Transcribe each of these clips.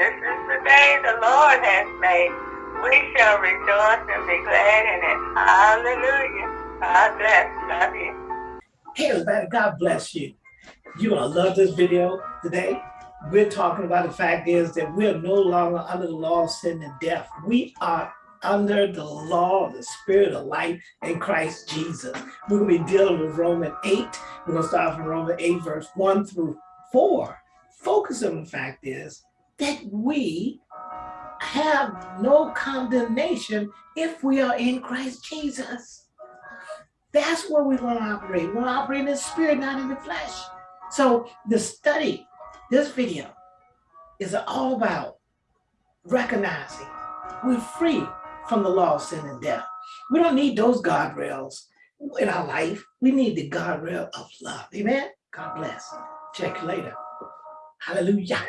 This is the day the Lord has made. We shall rejoice and be glad in it. Hallelujah. God bless. Love you. Hey everybody, God bless you. You're gonna love this video today. We're talking about the fact is that we're no longer under the law of sin and death. We are under the law of the spirit of life in Christ Jesus. We're gonna be dealing with Romans 8. We're gonna start from Romans 8, verse 1 through 4. Focus on the fact is that we have no condemnation if we are in Christ Jesus. That's where we want to operate. We want to operate in the spirit, not in the flesh. So the study, this video, is all about recognizing we're free from the law of sin and death. We don't need those guardrails in our life. We need the guardrail of love. Amen. God bless. Check you later. Hallelujah.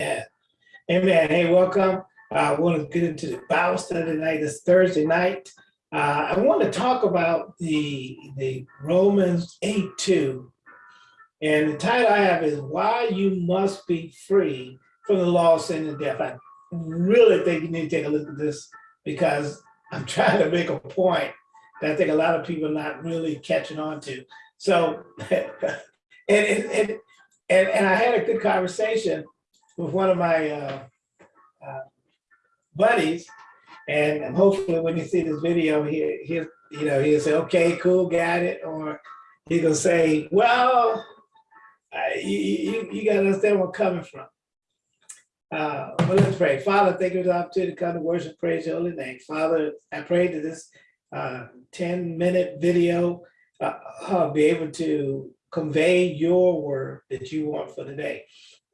Yeah. Amen. Hey, welcome. Uh, I want to get into the Bible study tonight. It's Thursday night. Uh, I want to talk about the, the Romans 8 2. And the title I have is Why You Must Be Free from the Law of Sin and Death. I really think you need to take a look at this because I'm trying to make a point that I think a lot of people are not really catching on to. So, and, and, and, and, and I had a good conversation with one of my uh, uh, buddies and hopefully when you see this video, he, he you know, he'll say, okay, cool, got it. Or he gonna say, well, I, you, you, you gotta understand where I'm coming from. Uh, but let's pray. Father, thank you for the opportunity to come to worship, praise your holy name. Father, I pray that this uh, 10 minute video uh, I'll be able to convey your word that you want for today.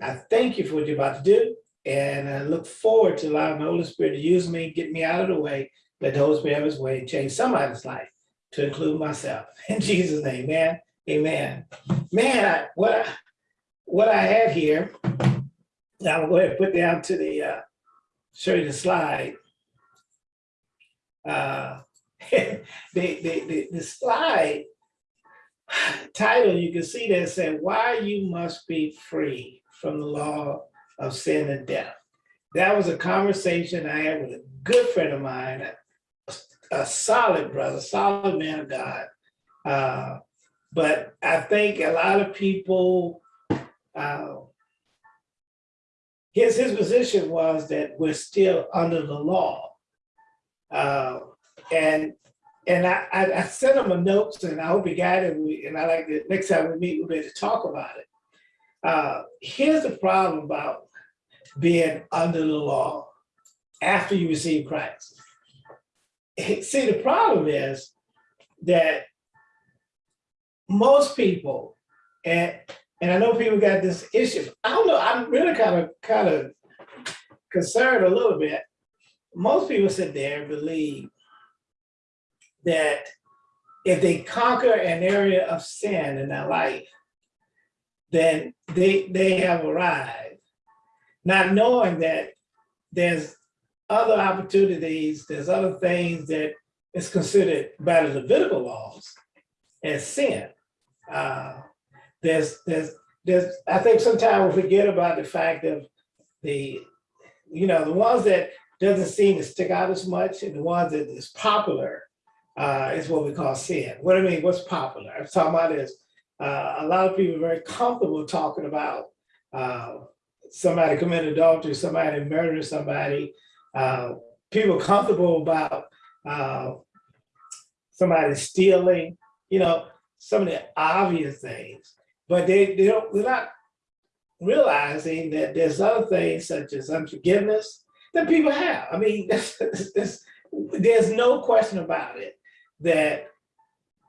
I thank you for what you're about to do. And I look forward to allowing the Holy Spirit to use me, get me out of the way, let the Holy Spirit have his way and change somebody's life to include myself. In Jesus' name, man. Amen. Man, what, I, what I have here, I'll go ahead and put down to the, uh, show you the slide. Uh, the, the, the, the slide title, you can see that said, why you must be free from the law of sin and death. That was a conversation I had with a good friend of mine, a, a solid brother, solid man of God. Uh, but I think a lot of people, uh, his, his position was that we're still under the law. Uh, and and I, I, I, sent him a note and I hope he got it. And, we, and I like the next time we meet, we'll be able to talk about it. Uh, here's the problem about being under the law after you receive Christ. See, the problem is that most people, and and I know people got this issue. I don't know. I'm really kind of kind of concerned a little bit. Most people sit there and believe that if they conquer an area of sin in their life, then they they have arrived not knowing that there's other opportunities, there's other things that is considered by the Levitical laws as sin. Uh, there's, there's, there's, I think sometimes we forget about the fact of the, you know, the ones that doesn't seem to stick out as much and the ones that is popular uh, is what we call sin. What I mean, what's popular? I'm talking about is uh, a lot of people are very comfortable talking about uh, somebody committed adultery, somebody murdered somebody, uh, people comfortable about uh, somebody stealing, you know, some of the obvious things, but they, they don't, they're not realizing that there's other things such as unforgiveness that people have. I mean, there's no question about it that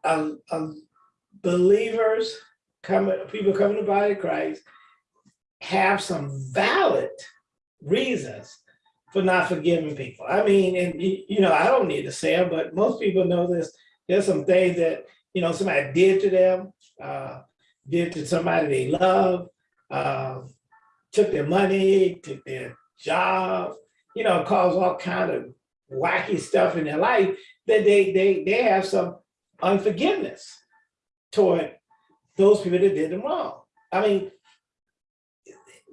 um, um, believers, coming, people coming to the body of Christ have some valid reasons for not forgiving people. I mean, and you know, I don't need to say it, but most people know this. There's some things that, you know, somebody did to them, uh, did to somebody they love, uh, took their money, took their job, you know, caused all kind of wacky stuff in their life that they they they have some unforgiveness toward those people that did them wrong. I mean,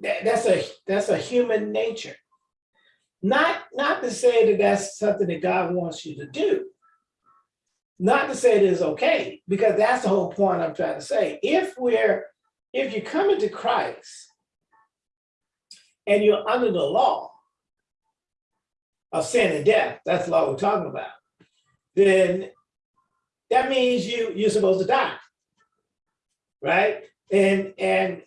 that, that's a, that's a human nature. Not, not to say that that's something that God wants you to do. Not to say it's okay, because that's the whole point I'm trying to say. If we're, if you come into Christ and you're under the law of sin and death, that's the law we're talking about, then that means you, you're supposed to die. Right? And, and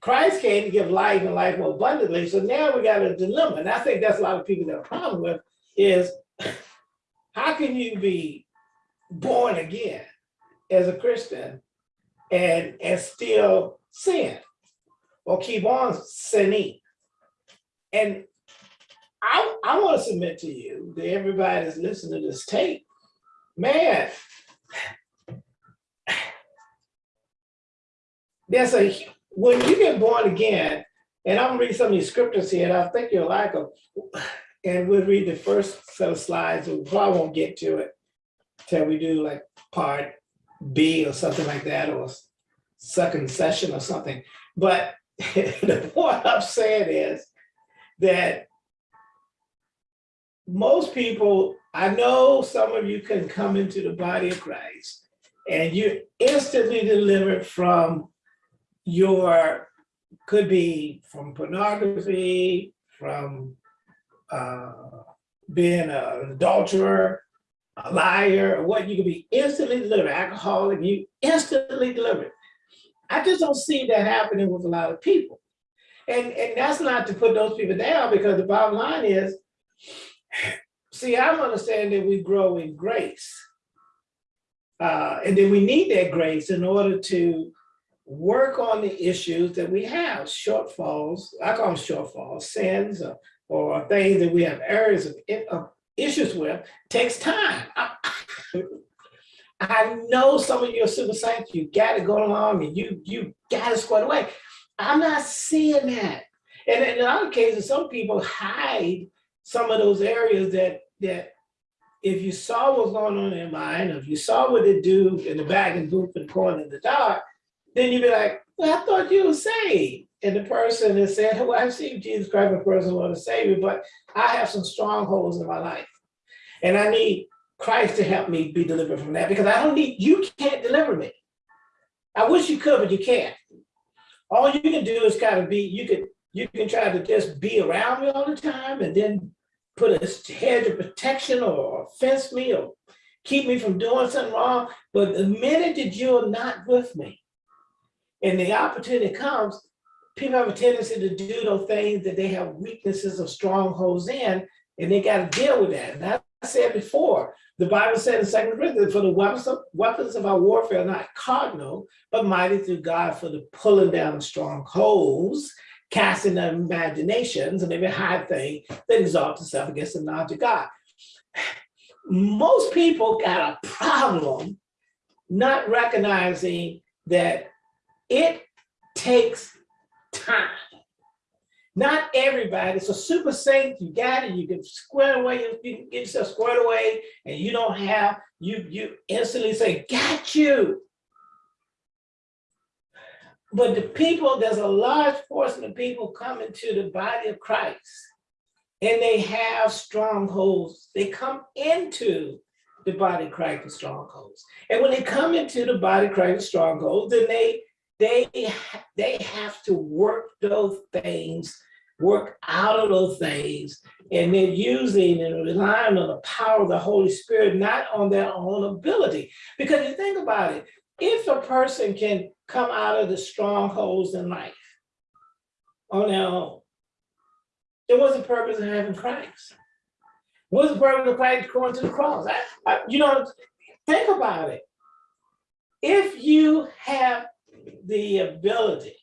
Christ came to give life and life more abundantly. So now we got a dilemma. And I think that's a lot of people that have a problem with is how can you be born again as a Christian and, and still sin or keep on sinning? And I, I want to submit to you that everybody that's listening to this tape, man, there's a when you get born again, and I'm gonna read some of these scriptures here, and I think you'll like them. And we'll read the first set of slides, we probably won't get to it till we do like part B or something like that, or second session or something. But the point I'm saying is that most people, I know some of you can come into the body of Christ and you're instantly delivered from your, could be from pornography, from uh, being an adulterer, a liar, or what you could be instantly delivered, alcoholic, you instantly delivered. I just don't see that happening with a lot of people. And, and that's not to put those people down because the bottom line is, see, I'm understanding that we grow in grace. Uh, and then we need that grace in order to work on the issues that we have, shortfalls, I call them shortfalls, sins, or, or things that we have areas of, of issues with, takes time. I, I know some of your super saints, you got to go along and you you got to square away. I'm not seeing that. And in other cases, some people hide some of those areas that that if you saw what's going on in their mind, if you saw what they do in the back and booth and corner in the dark, then you'd be like, well, I thought you were saved. And the person has said, well, I've seen Jesus Christ, a person want to save me, but I have some strongholds in my life. And I need Christ to help me be delivered from that because I don't need, you can't deliver me. I wish you could, but you can't. All you can do is kind of be, you can, you can try to just be around me all the time and then put a hedge of protection or fence me or keep me from doing something wrong. But the minute that you're not with me, and the opportunity comes, people have a tendency to do those things that they have weaknesses or strongholds in, and they got to deal with that. And I said before, the Bible said in Second Corinthians, for the weapons of, weapons of our warfare are not cardinal, but mighty through God for the pulling down of strongholds, casting down imaginations and every high thing that exalts itself against the knowledge of God. Most people got a problem not recognizing that it takes time. Not everybody, a super saint, you got it, you can square away, you can get yourself squared away, and you don't have, you you instantly say, got you. But the people, there's a large portion of people coming to the body of Christ, and they have strongholds. They come into the body of Christ with strongholds. And when they come into the body of Christ with strongholds, then they they, they have to work those things, work out of those things, and they're using and relying on the power of the Holy Spirit, not on their own ability. Because you think about it, if a person can come out of the strongholds in life on their own, then what's the purpose of having Christ? What's the purpose of Christ going to the cross? I, I, uh, you know, think about it. If you have the ability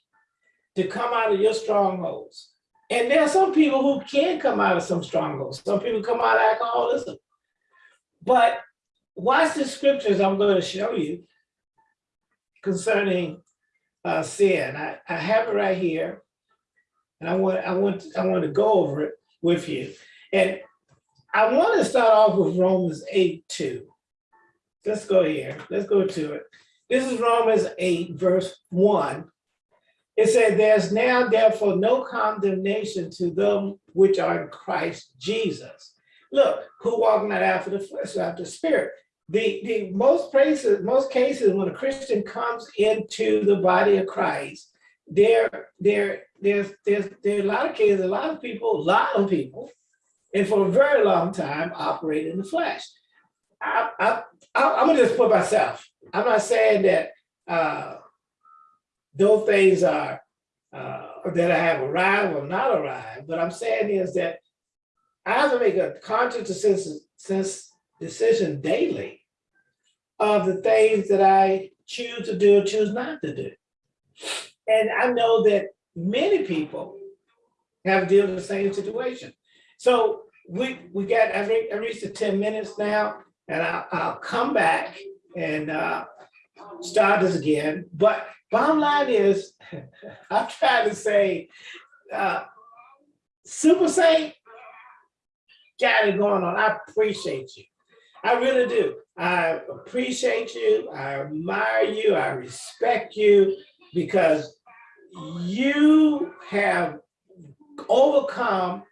to come out of your strongholds. And there are some people who can come out of some strongholds. Some people come out of alcoholism. But watch the scriptures I'm going to show you concerning uh, sin. I, I have it right here. And I want, I, want, I want to go over it with you. And I want to start off with Romans 8, 2. Let's go here. Let's go to it. This is Romans 8, verse 1. It said, there's now therefore no condemnation to them which are in Christ Jesus. Look, who walk not after the flesh, after the spirit. The, the most places, most cases, when a Christian comes into the body of Christ, there, there, there's, there's, there are a lot of cases, a lot of people, a lot of people, and for a very long time, operate in the flesh. I, I, I, I'm gonna just put myself, I'm not saying that, uh, those things are, uh, that I have arrived or not arrived, but I'm saying is that I have to make a conscious decision, decision daily of the things that I choose to do or choose not to do. And I know that many people have dealt with the same situation. So we, we got, re- I reached the ten minutes now, and I'll, I'll come back and uh, start this again. But bottom line is, I'm trying to say, uh, Super Saint, got it going on. I appreciate you. I really do. I appreciate you. I admire you. I respect you because you have overcome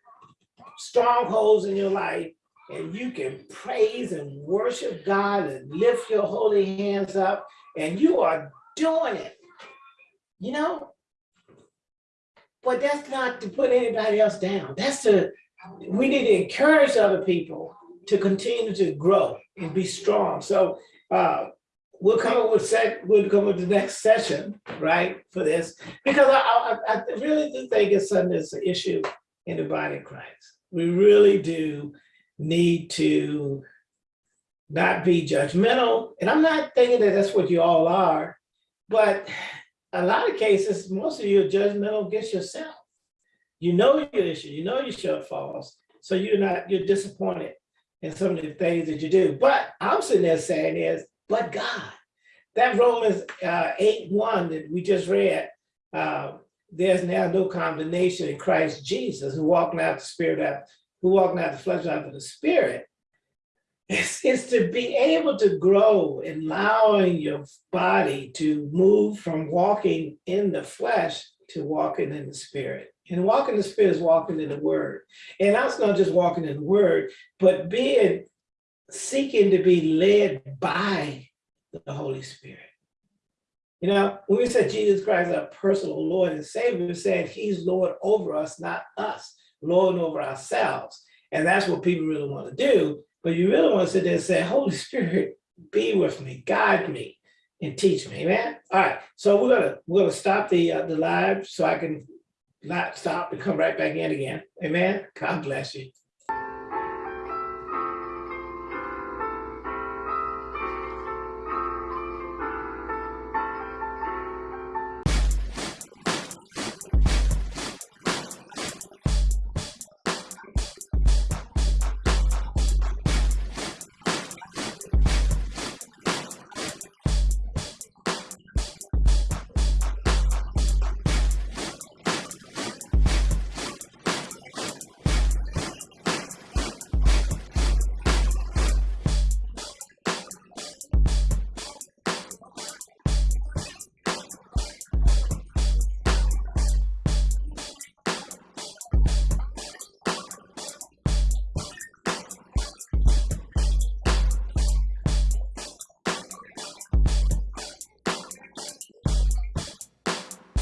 strongholds in your life and you can praise and worship God and lift your holy hands up and you are doing it, you know? But that's not to put anybody else down. That's to, we need to encourage other people to continue to grow and be strong. So uh, we'll come up with sec, we'll come up with the next session, right, for this, because I, I, I really do think it's something that's an issue in the body of Christ. We really do need to not be judgmental, and I'm not thinking that that's what you all are, but a lot of cases, most of you are judgmental against yourself. You know your issue, you know your shortfalls, so you're not, you're disappointed in some of the things that you do. But I'm sitting there saying is, but God, that Romans uh, 8, 1 that we just read, uh, there's now no condemnation in Christ Jesus, who walked out the spirit out, who walk out the flesh after the spirit. It's, it's to be able to grow, allowing your body to move from walking in the flesh to walking in the spirit. And walking in the spirit is walking in the word. And that's not just walking in the word, but being seeking to be led by the Holy Spirit. You know, when we said Jesus Christ, our personal Lord and Savior, we said he's Lord over us, not us, Lord over ourselves. And that's what people really want to do. But you really want to sit there and say, Holy Spirit, be with me, guide me, and teach me, amen? All right, so we're gonna we're gonna stop the uh, the live so I can not stop and come right back in again. Amen. God bless you.